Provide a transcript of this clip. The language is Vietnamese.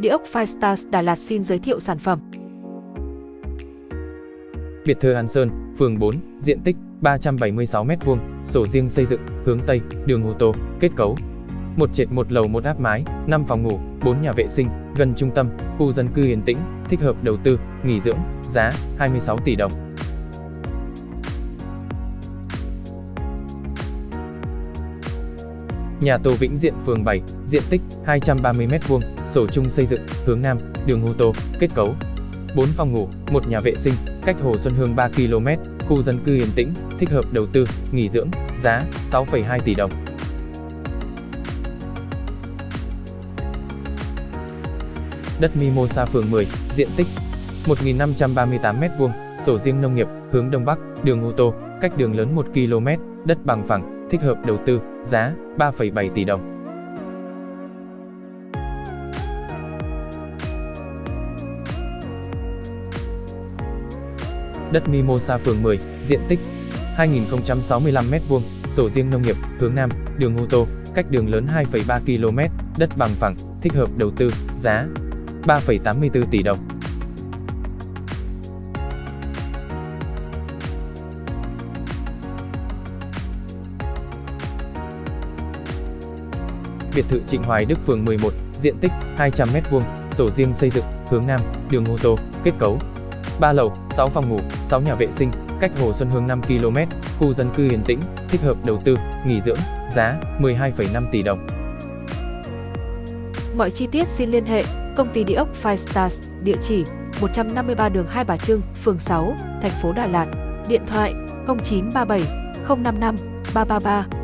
Địa ốc Firestars Đà Lạt xin giới thiệu sản phẩm. Biệt thự Hàn Sơn, phường 4, diện tích 376m2, sổ riêng xây dựng, hướng Tây, đường ô tô, kết cấu. Một trệt một lầu một áp mái, 5 phòng ngủ, 4 nhà vệ sinh, gần trung tâm, khu dân cư yên tĩnh, thích hợp đầu tư, nghỉ dưỡng, giá 26 tỷ đồng. Nhà Tô Vĩnh Diện phường 7, diện tích 230m2, sổ chung xây dựng, hướng Nam, đường ô tô, kết cấu. 4 phòng ngủ, một nhà vệ sinh, cách Hồ Xuân Hương 3 km, khu dân cư yên tĩnh, thích hợp đầu tư, nghỉ dưỡng, giá 6,2 tỷ đồng. Đất Mimosa phường 10, diện tích 1.538m2, sổ riêng nông nghiệp, hướng Đông Bắc, đường ô tô, cách đường lớn 1 km, đất bằng phẳng, thích hợp đầu tư, giá 3,7 tỷ đồng. Đất Mimosa phường 10, diện tích 2065m2, sổ riêng nông nghiệp, hướng Nam, đường ô tô, cách đường lớn 2,3 km, đất bằng phẳng, thích hợp đầu tư, giá 3,84 tỷ đồng. Biệt thự Trịnh Hoài Đức phường 11, diện tích 200m2, sổ riêng xây dựng, hướng Nam, đường ô tô, kết cấu. 3 lầu, 6 phòng ngủ, 6 nhà vệ sinh, cách Hồ Xuân Hương 5 km, khu dân cư yên tĩnh, thích hợp đầu tư, nghỉ dưỡng, giá 12,5 tỷ đồng. Mọi chi tiết xin liên hệ công ty địa ốc Five Stars, địa chỉ 153 đường Hai Bà Trưng, phường 6, thành phố Đà Lạt, điện thoại 0937 055 333